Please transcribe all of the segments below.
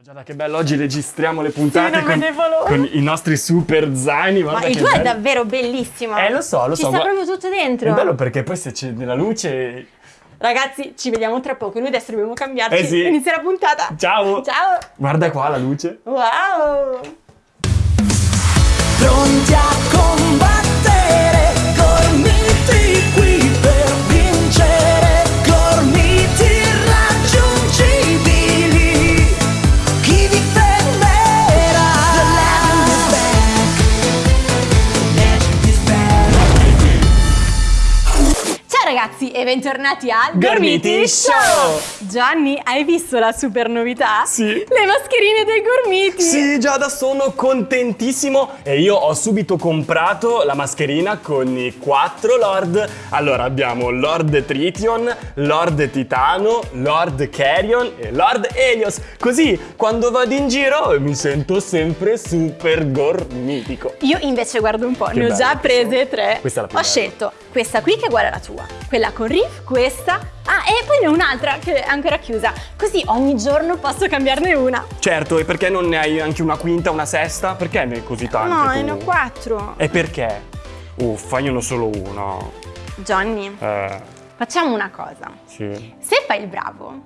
Giada, che bello, oggi registriamo le puntate non con, con i nostri super zaini. Ma il tuo è davvero bellissimo. Eh, lo so, lo Ci so. sta gua- proprio tutto dentro. È bello perché poi se c'è della luce... Ragazzi, ci vediamo tra poco. Noi adesso dobbiamo cambiarci. Eh sì. Inizia la puntata. Ciao! Ciao. Guarda qua la luce. Wow. pronti a ragazzi e bentornati al Gormiti Show. Gianni, hai visto la super novità? Sì. Le mascherine dei gormiti. Sì, Giada, sono contentissimo e io ho subito comprato la mascherina con i quattro Lord. Allora, abbiamo Lord Tritium, Lord Titano, Lord Carrion e Lord Helios. Così, quando vado in giro, mi sento sempre super gormitico. Io invece guardo un po', Che ne ho già prese sono. tre. Questa è la più Ho scelto questa qui che è uguale alla tua, quella con riff, questa. Ah, e poi ne ho un'altra che è ancora chiusa. Così ogni giorno posso cambiarne una. Certo, e perché non ne hai anche una quinta, una sesta? Perché ne hai così tante no, tu? ne ho quattro. E perché? Uffa, io ne ho solo uno. Johnny, Eh, facciamo una cosa. sì. Se fai il bravo,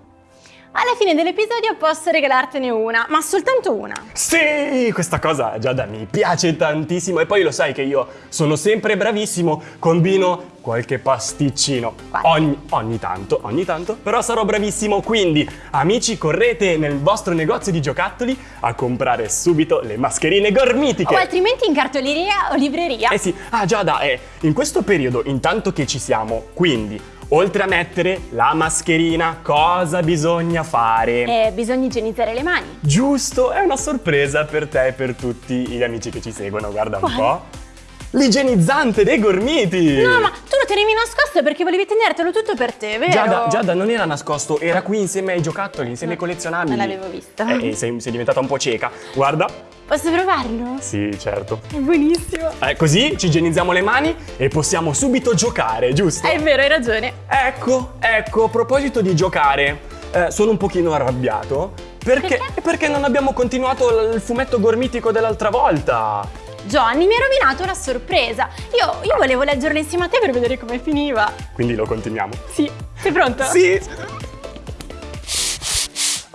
alla fine dell'episodio posso regalartene una, ma soltanto una. Sì, questa cosa Giada mi piace tantissimo e poi lo sai che io sono sempre bravissimo, combino qualche pasticcino ogni, ogni tanto, ogni tanto, però sarò bravissimo, quindi amici correte nel vostro negozio di giocattoli a comprare subito le mascherine gormitiche. O altrimenti in cartoleria o libreria. Eh sì, ah Giada, eh, in questo periodo, intanto che ci siamo, quindi, oltre a mettere la mascherina, cosa bisogna fare? Eh, bisogna igienizzare le mani. Giusto, è una sorpresa per te e per tutti gli amici che ci seguono, guarda un Quale? po'. L'igienizzante dei gormiti! No, ma tu lo tenevi nascosto perché volevi tenertelo tutto per te, vero? Giada, Giada non era nascosto, era qui insieme ai giocattoli, insieme ai No, collezionabili. non l'avevo visto. Eh, eh, sei, sei diventata un po' cieca. Guarda. Posso provarlo? Sì, certo. È buonissimo. Eh, così ci igienizziamo le mani e possiamo subito giocare, giusto? È vero, hai ragione. Ecco, ecco, a proposito di giocare, eh, sono un pochino arrabbiato. Perché? Perché? Perché non abbiamo continuato il fumetto gormitico dell'altra volta. Johnny mi ha rovinato la sorpresa. Io, io volevo leggerlo insieme a te per vedere come finiva. Quindi lo continuiamo. Sì, sei pronto? Sì!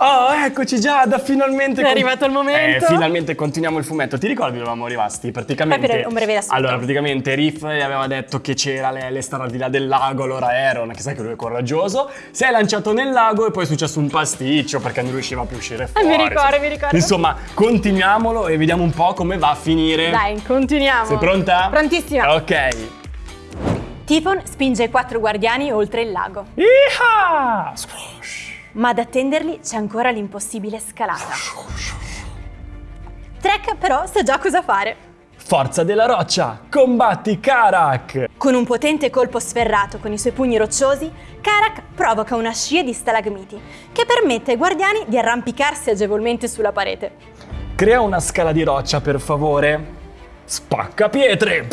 Oh, eccoci Giada, finalmente... È arrivato il momento. Eh, finalmente continuiamo il fumetto. Ti ricordi dove eravamo rimasti? Praticamente... Per un breve riassunto. Allora, praticamente Riff gli aveva detto che c'era le, le star al di là del lago, allora Aaron, che sai che lui è coraggioso, si è lanciato nel lago e poi è successo un pasticcio perché non riusciva più a uscire Ah, fuori. mi ricordo, mi ricordo. Insomma, continuiamolo e vediamo un po' come va a finire. Dai, continuiamo. Sei pronta? Prontissima. Ok. Tifon spinge i quattro guardiani oltre il lago, Iha! Squash. Ma ad attenderli c'è ancora l'impossibile scalata. Trek però sa già cosa fare. Forza della roccia, combatti Karak! Con un potente colpo sferrato con i suoi pugni rocciosi, Karak provoca una scia di stalagmiti che permette ai guardiani di arrampicarsi agevolmente sulla parete. Crea una scala di roccia, per favore. Spacca pietre!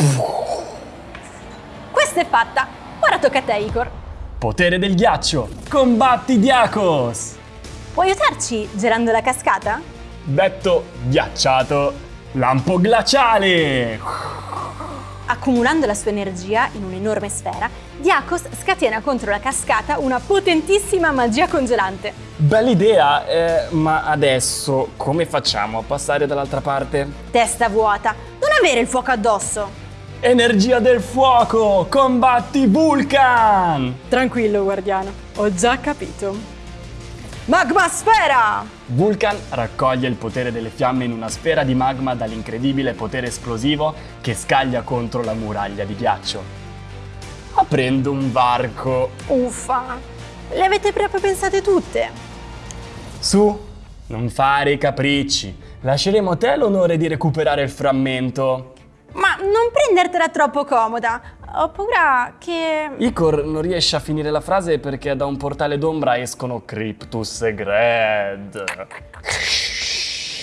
Questa è fatta. Ora tocca a te, Igor. Potere del ghiaccio, combatti Diakos! Puoi aiutarci girando la cascata? Detto ghiacciato, lampo glaciale! Accumulando la sua energia in un'enorme sfera, Diakos scatena contro la cascata una potentissima magia congelante. Bella idea, eh, ma adesso come facciamo a passare dall'altra parte? Testa vuota, non avere il fuoco addosso. Energia del fuoco, combatti Vulcan! Tranquillo, guardiano, ho già capito. Magma sfera! Vulcan raccoglie il potere delle fiamme in una sfera di magma dall'incredibile potere esplosivo che scaglia contro la muraglia di ghiaccio. Aprendo un varco. Uffa, le avete proprio pensate tutte? Su, non fare i capricci. Lasceremo a te l'onore di recuperare il frammento. Ma non prendertela troppo comoda, ho paura che... Icor non riesce a finire la frase perché da un portale d'ombra escono Cryptus e Gred.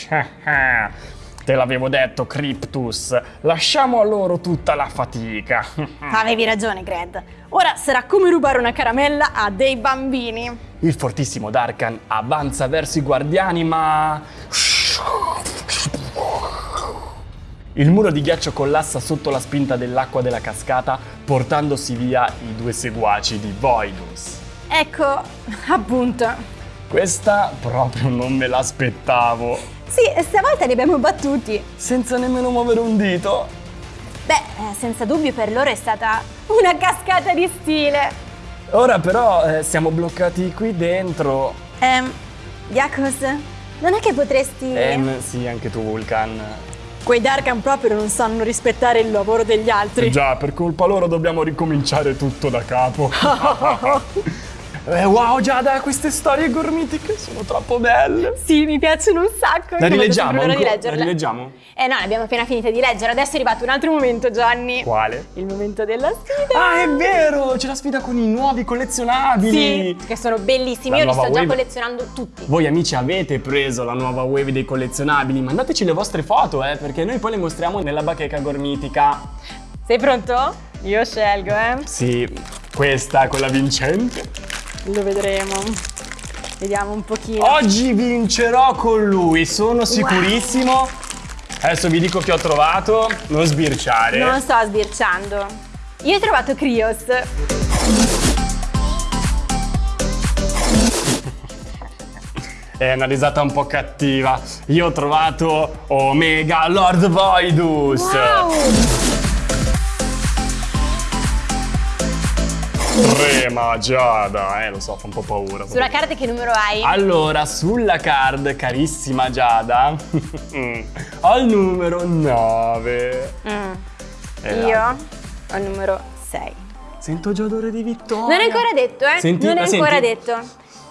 Te l'avevo detto, Cryptus. Lasciamo a loro tutta la fatica. Avevi ragione, Gred. Ora sarà come rubare una caramella a dei bambini. Il fortissimo Darkan avanza verso i guardiani, ma... Il muro di ghiaccio collassa sotto la spinta dell'acqua della cascata, portandosi via i due seguaci di Voidus. Ecco, appunto. Questa proprio non me l'aspettavo. Sì, stavolta li abbiamo battuti. Senza nemmeno muovere un dito. Beh, eh, senza dubbio per loro è stata una cascata di stile. Ora però eh, siamo bloccati qui dentro. Ehm, Yakos, non è che potresti... Ehm, sì, anche tu, Vulcan. Quei Darkan proprio non sanno rispettare il lavoro degli altri. Eh già, per colpa loro dobbiamo ricominciare tutto da capo. eh, wow, Giada, queste storie gormitiche sono troppo belle. Sì, mi piacciono un sacco. La rileggiamo? l'ora di ancora? La rileggiamo? Eh no, l'abbiamo appena finita di leggere. Adesso è arrivato un altro momento, Gianni. Quale? Il momento della sfida. Ah, è vero! C'è la sfida con i nuovi collezionabili! Sì, che sono bellissimi. La Io li sto già wave. collezionando tutti. Voi amici avete preso la nuova wave dei collezionabili? Mandateci le vostre foto, eh, perché noi poi le mostriamo nella bacheca gormitica. Sei pronto? Io scelgo, eh. Sì, questa è quella vincente. Lo vedremo. Vediamo un pochino. Oggi vincerò con lui, sono sicurissimo. Adesso vi dico che ho trovato. Non sbirciare. Non sto sbirciando. Io ho trovato Krios. È una risata un po' cattiva. Io ho trovato Omega Lord Voidus. Wow! Trema Giada, eh, lo so, fa un po' paura. Sulla carta che numero hai? Allora, sulla card, carissima Giada, ho il numero 9. Mm. E Io l'altro? ho il numero 6. Sento già odore di vittoria. Non è ancora detto, eh? Senti, non è ancora senti? detto.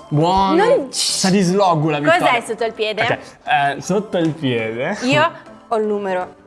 Buono. Non- Sa di sloggo la vittoria. Cos'hai sotto il piede? Ok, eh, sotto il piede. Io ho il numero 3.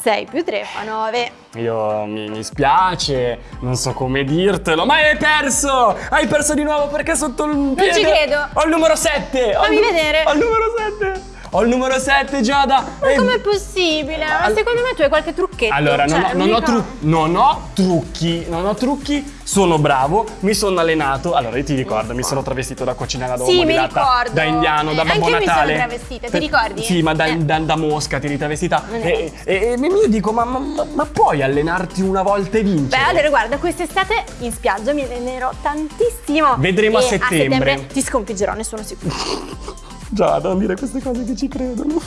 6 più 3 fa 9. Io mi, mi spiace, non so come dirtelo, ma hai perso! Hai perso di nuovo perché sotto il piede... ci credo. Ho il numero 7! Fammi vedere. Ho il numero 7! Ho il numero 7, Giada! Ma E- com'è possibile? Ma All- secondo me tu hai qualche trucchetto. Allora, non, Cioè, ho, non ho tru- non ho trucchi, non ho trucchi, sono bravo, mi sono allenato. Allora, io ti ricordo, mi sono travestito da cucina da Sì, mi ricordo. da indiano, da Eh, Babbo anche io mi sono Natale. travestita, ti ricordi? Sì, ma da, Eh. da- da mosca ti eri travestita. Non E, e- e io dico, ma, ma- ma- puoi allenarti una volta e Beh, vincere? allora guarda, quest'estate in spiaggia mi allenerò tantissimo. Vedremo a E settembre. ti sconfiggerò, ne sono sicura. Giada, non dire queste cose che ci credono.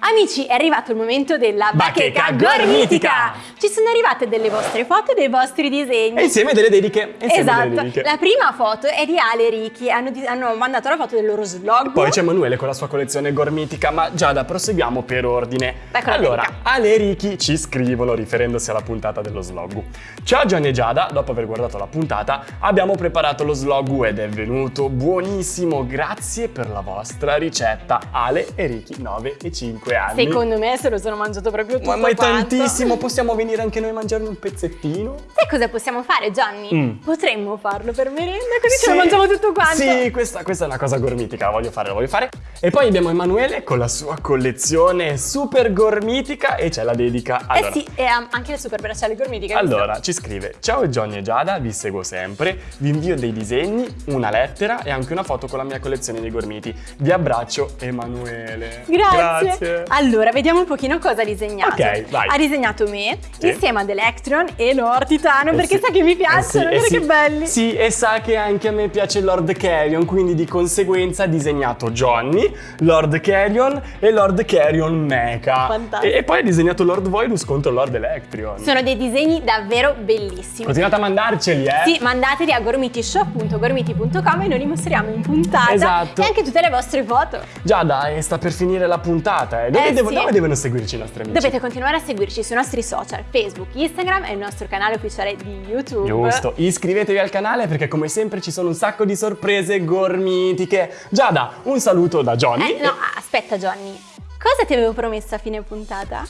Amici, è arrivato il momento della Bacheca bacheca, gormitica. gormitica. Ci sono arrivate delle vostre foto e dei vostri disegni. E insieme delle dediche. insieme delle Esatto, dediche. la prima foto è di Ale e Ricky, hanno, hanno mandato la foto del loro slog. Poi c'è Emanuele con la sua collezione gormitica, ma Giada, proseguiamo per ordine. La allora, dedica. Ale e Ricky ci scrivono riferendosi alla puntata dello slog. Ciao Gianni e Giada, dopo aver guardato la puntata, abbiamo preparato lo slog ed è venuto buonissimo. Grazie per la vostra ricetta. Ale e Ricky, 9 e 5 anni. Secondo me se lo sono mangiato proprio tutto ma, ma è quanto. tantissimo, possiamo venire anche noi a mangiarne un pezzettino? Sai cosa possiamo fare, Gianni? Mm. Potremmo farlo per merenda, così ce lo mangiamo tutto quanto. Sì, questa, questa è una cosa gormitica, la voglio fare, la voglio fare. E poi abbiamo Emanuele con la sua collezione super gormitica e c'è la dedica. Allora, eh sì, e um, anche le super bracciali gormitiche. allora, ci scrive Ciao Johnny e Giada, vi seguo sempre, vi invio dei disegni, una lettera e anche una foto con la mia collezione di gormiti. Vi abbraccio Emanuele. Grazie. Grazie. Allora, vediamo un pochino cosa ha disegnato. Ok, vai. Ha disegnato me Sì. insieme ad Electron e Lord Titano Eh perché sì. sa che mi Eh piacciono, sì, eh sì. che belli. Sì, e sa che anche a me piace Lord Carrion, quindi di conseguenza ha disegnato Johnny, Lord Carrion e Lord Carrion Mecha. Fantastico. E, e poi ha disegnato Lord Voidus contro Lord Electrion. Sono dei disegni davvero bellissimi. Continuate a mandarceli, eh? Sì, mandateli a gormitishop.gormiti.com e noi li mostriamo in puntata Esatto. e anche tutte le vostre foto. Già dai, sta per finire la puntata, eh. Dove, Eh, devo- sì. dove devono seguirci i nostri amici? Dovete continuare a seguirci sui nostri social, Facebook, Instagram e il nostro canale ufficiale di YouTube. Giusto, iscrivetevi al canale perché come sempre ci sono un sacco di sorprese gormitiche. Giada, un saluto da Johnny. Eh, no, aspetta Johnny. Cosa ti avevo promesso a fine puntata?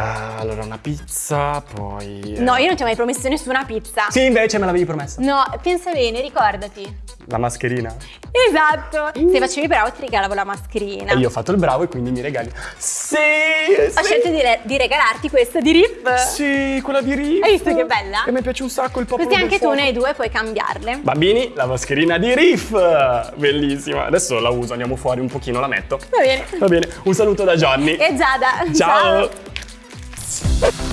Ah, allora, una pizza, poi... eh, No, io non ti ho mai promesso nessuna pizza. Sì, invece me l'avevi promessa. No, pensa bene, ricordati. La mascherina. Esatto. Se facevi bravo ti regalavo la mascherina. E io ho fatto il bravo e quindi mi regali. Sì! Ho sì. scelto di, di regalarti questa di Rip. Sì, quella di Riff. Hai visto che bella? E mi piace un sacco il popolo Così anche tu ne hai due puoi cambiarle. Bambini, la mascherina di Riff! Bellissima. Adesso la uso, andiamo fuori un pochino, la metto. Va bene. Va bene, un saluto da Johnny. E Giada. Ciao. Podcast.